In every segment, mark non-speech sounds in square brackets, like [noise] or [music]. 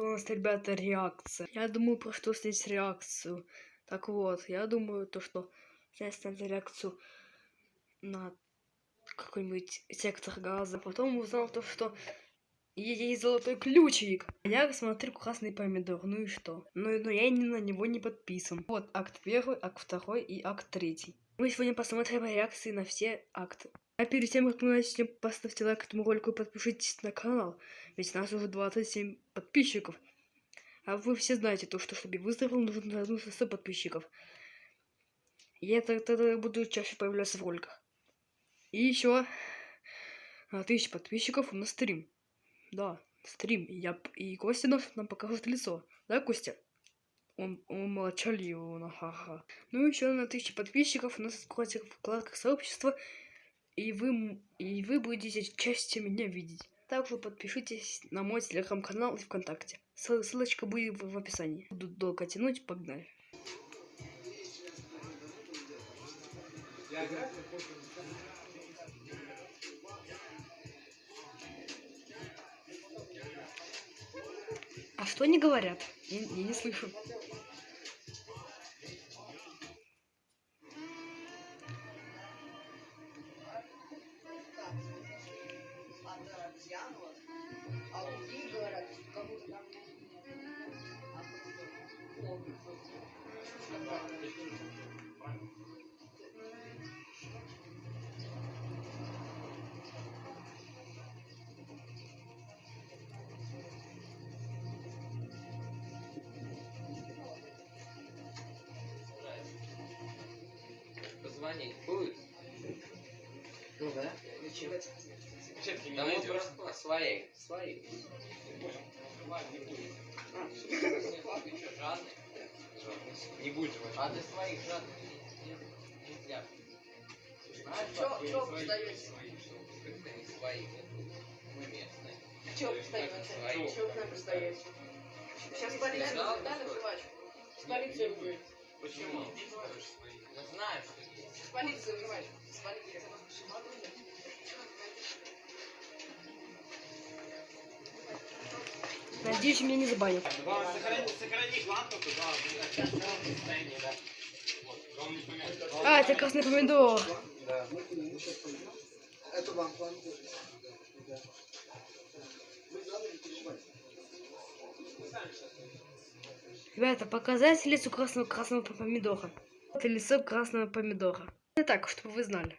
у нас, ребята, реакция. Я думаю, про что снять реакцию. Так вот, я думаю, то, что снять снять реакцию на какой-нибудь сектор газа. Потом узнал то, что есть золотой ключик. Я смотрю красный помидор, ну и что? Ну, но я не, на него не подписан. Вот акт первый, акт второй и акт третий. Мы сегодня посмотрим реакции на все акты. А перед тем, как мы начнем, поставьте лайк этому ролику и подпишитесь на канал. Ведь у нас уже 27 подписчиков. А вы все знаете то, что чтобы выздоровел, нужно вернуться 100 подписчиков. Я тогда буду чаще появляться в роликах. И еще тысяч подписчиков на стрим. Да, стрим. Я и Костя нам покажет лицо. Да, Костя? Он, он молчаливый, ха-ха. Ну еще на тысячи подписчиков у нас откроется вкладка сообщества, и вы, и вы будете частью меня видеть. Также подпишитесь на мой телеграм-канал и ВКонтакте. Ссылочка будет в описании. Буду долго тянуть, погнали. А что они говорят? Я, я не слышу. Позвонить будет? Ну да. Зачем? Да мы просто своей. Своей. А, Ты что, жадный? Не будь жвачкой. А ты своих жадных нельзя. Знаешь, Чё- чё свои, свои, что как-то не свои. Мы местные. Чего Свои. постоянно? Чего к нам постоять? Сейчас полиция дали что- жвачку. С полицией будет. Почему? Ну знаешь, С полицией. Надеюсь, меня не забанят. А, это красный помидор. Да. Эту лампу. Ребята, показать лицо красного красного помидора. Это лицо красного помидора. Это так, чтобы вы знали.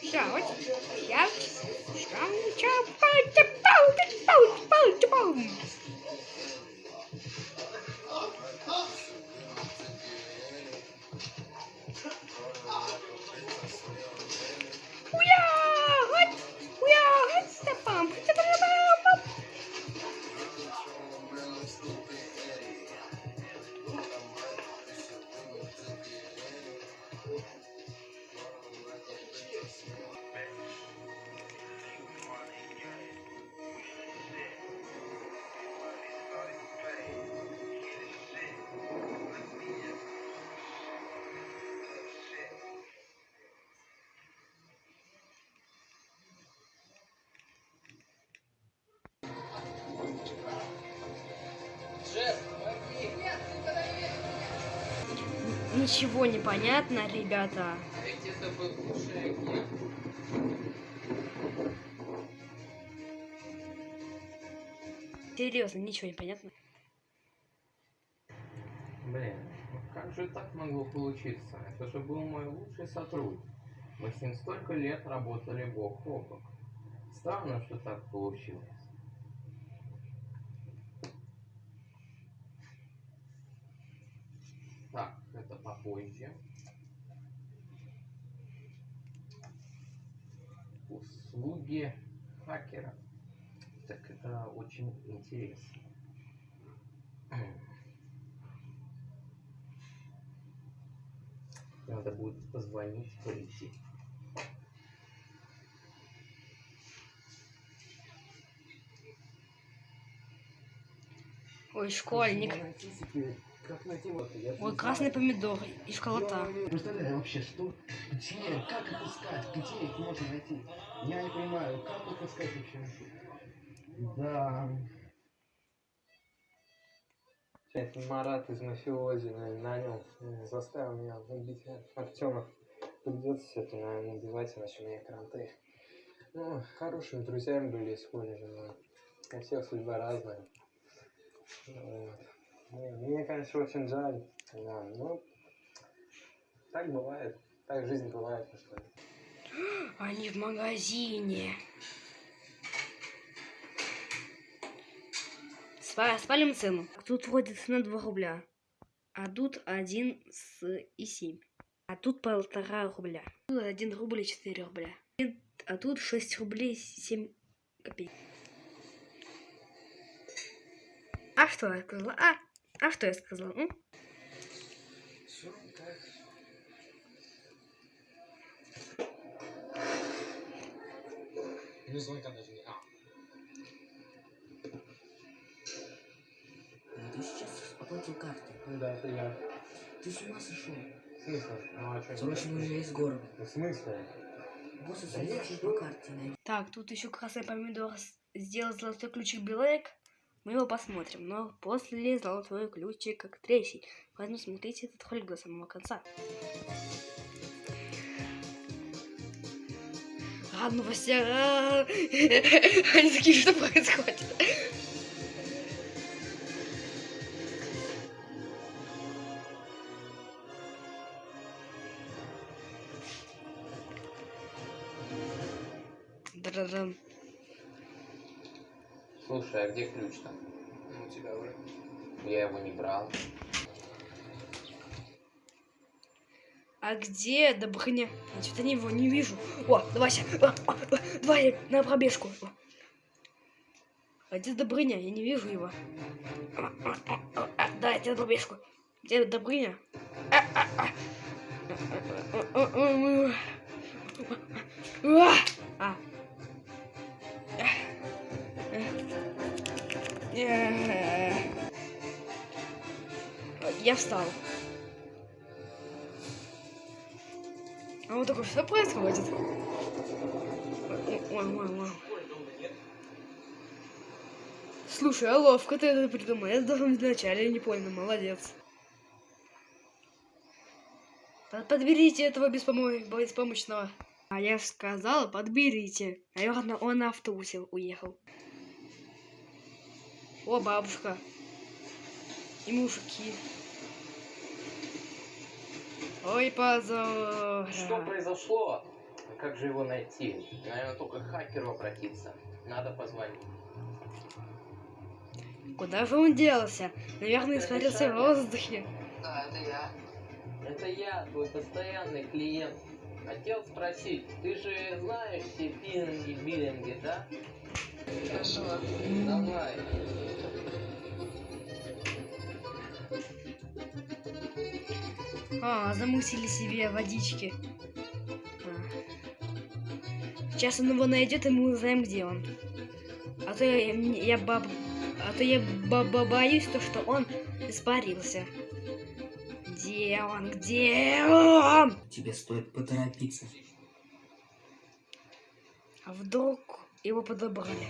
Ща, ща, Ничего не понятно, ребята. Серьезно, ничего не понятно. Блин, ну как же так могло получиться? Это же был мой лучший сотрудник. Мы с ним столько лет работали бок о бок. Странно, что так получилось. Так, это попозже. Услуги хакера. Так это очень интересно. Надо будет позвонить полицию. Ой, школьник. Как найти вот я Ой, красный помидор и школота. Представляю вообще, что, где, как их искать, где их можно найти? Я не понимаю, как их искать вообще? Да. Сейчас Марат из мафиози наверное, нанял, э, заставил меня убить Артема. Придется все-таки, наверное, убивать, иначе у меня кранты. Ну, хорошими друзьями были из колледжа, но у всех судьба разная. Вот. Мне, конечно, очень жаль. Да, ну, так бывает. Так жизнь бывает, что. Они в магазине. Спа- Спалим цену. Тут вроде цена 2 рубля. А тут 1 с и 7. А тут полтора рубля. Тут 1 рубль и 4 рубля. А тут 6 рублей 7 копеек. А что я сказала? А, а что я сказала? м? Все так. Ну, звонка даже не... А, Ты сейчас оплатил картой. Да, это я. Ты с ума сошел? В смысле? Ну а что? Срочно уже из города. В смысле? Босса что? по карте. Так, тут еще красный помидор сделал золотой ключик Билек. Мы его посмотрим, но после золотой ключик как третий. Поэтому смотрите этот ролик до самого конца. А, новости. а, [laughs] Они такие, что происходит? Да-да-да. Слушай, а где ключ-то? ну, у тебя уже. Я его не брал. А где Добрыня? Я что-то его не вижу. О, давайся. А, Давай на пробежку. А где Добрыня? Я не вижу его. Дай тебе пробежку. Где Добрыня? А, Я встал. А вот такое, что происходит? Ой, ой, ой. Слушай, а ловко ты это придумал. Я должен вначале не понял, молодец. Под- Подберите этого беспомо- беспомощного. А я сказала, подберите. Наверное, он на автобусе уехал. О, бабушка. И мужики. Ой, позор. Что произошло? Как же его найти? Наверное, только к хакеру обратиться. Надо позвонить. Куда же он делся? Наверное, Это испарился в воздухе. Да, это я. Это я, твой постоянный клиент. Хотел спросить, ты же знаешь все пилинги, биллинги, да? Хорошо. Давай. А, замусили себе водички. А. Сейчас он его найдет, и мы узнаем, где он. А то я, я баб... А то я баба боюсь, то, что он испарился. Где он? Где он? Тебе стоит поторопиться. А вдруг его подобрали?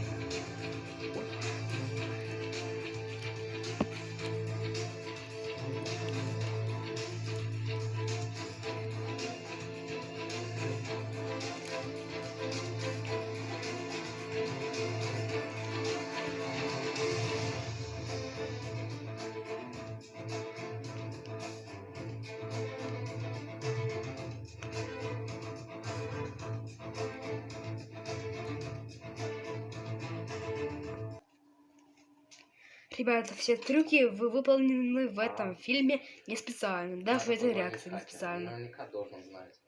Ребята, все трюки вы выполнены в этом фильме не специально. Даже эта реакция не специально. Наверняка должен знать.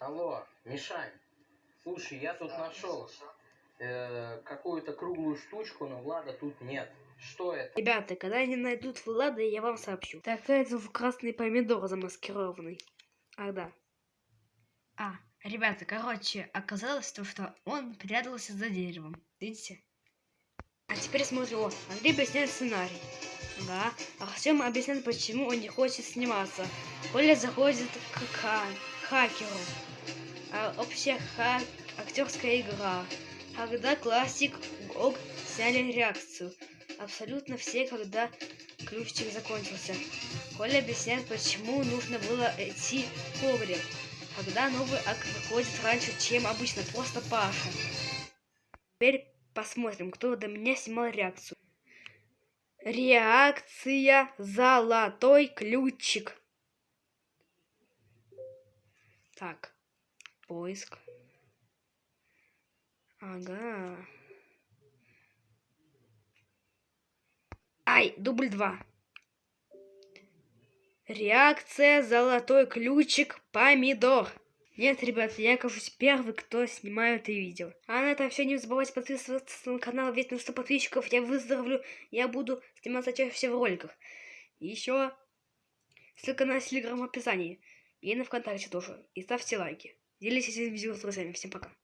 Алло, Мишань, слушай, я тут нашел э, какую-то круглую штучку, но Влада тут нет. Что это? Ребята, когда они найдут Влада, я вам сообщу. Так, это в красный помидор замаскированный. Ах, да. А, ребята, короче, оказалось то, что он прятался за деревом. Видите? А теперь смотрим. О, Андрей объясняет сценарий. Ага. Артем объясняет, почему он не хочет сниматься. Коля заходит к ха- хакеру. А общая ха- актерская игра. Когда классик ог сняли реакцию. Абсолютно все, когда ключик закончился. Коля объясняет, почему нужно было идти в погреб. Когда новый акт заходит раньше, чем обычно, просто Паша. Теперь посмотрим, кто до меня снимал реакцию. Реакция «Золотой ключик». Так, поиск. Ага. Ай, дубль два. Реакция «Золотой ключик» помидор. Нет, ребят, я кажусь первый, кто снимает это видео. А на этом все. Не забывайте подписываться на канал, ведь на 100 подписчиков я выздоровлю. Я буду сниматься чаще всего в роликах. Еще ссылка на телеграм в описании. И на ВКонтакте тоже. И ставьте лайки. Делитесь этим видео с друзьями. Всем пока.